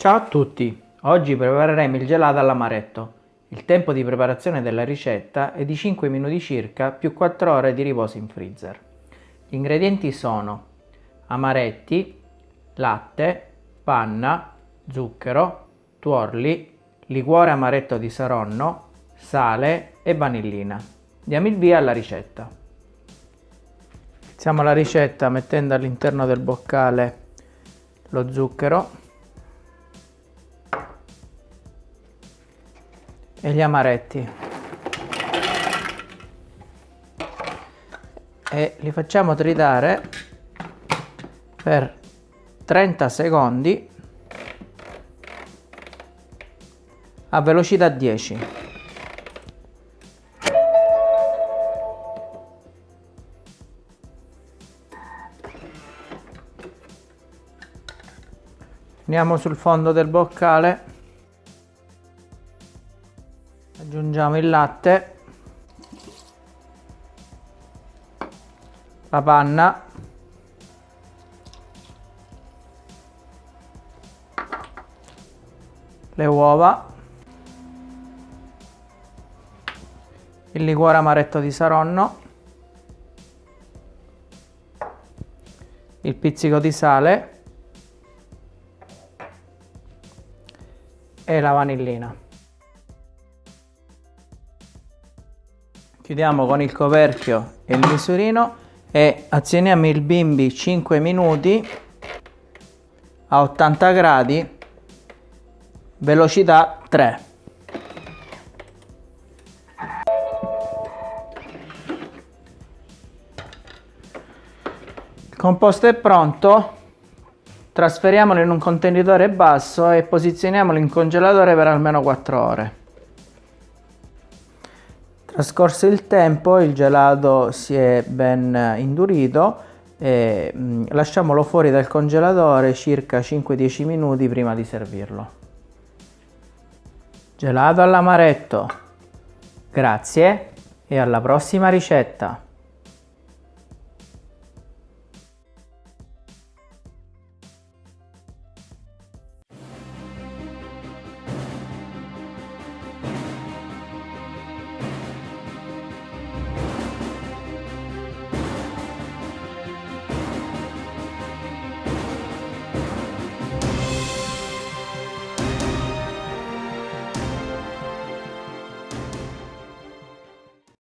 Ciao a tutti! Oggi prepareremo il gelato all'amaretto. Il tempo di preparazione della ricetta è di 5 minuti circa più 4 ore di riposo in freezer. Gli ingredienti sono amaretti, latte, panna, zucchero, tuorli, liquore amaretto di saronno, sale e vanillina. Diamo il via alla ricetta. Iniziamo la ricetta mettendo all'interno del boccale lo zucchero e gli amaretti. E li facciamo tritare per 30 secondi a velocità 10 andiamo sul fondo del boccale aggiungiamo il latte la panna le uova il liquore amaretto di saronno il pizzico di sale e la vanillina chiudiamo con il coperchio e il misurino e azioniamo il bimbi 5 minuti a 80 gradi velocità 3 il composto è pronto trasferiamolo in un contenitore basso e posizioniamolo in congelatore per almeno 4 ore Trascorso il tempo il gelato si è ben indurito e mm, lasciamolo fuori dal congelatore circa 5-10 minuti prima di servirlo. Gelato all'amaretto. Grazie e alla prossima ricetta!